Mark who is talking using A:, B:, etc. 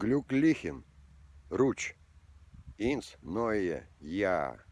A: Глюклихин, Руч, Инс, Ноя, Я.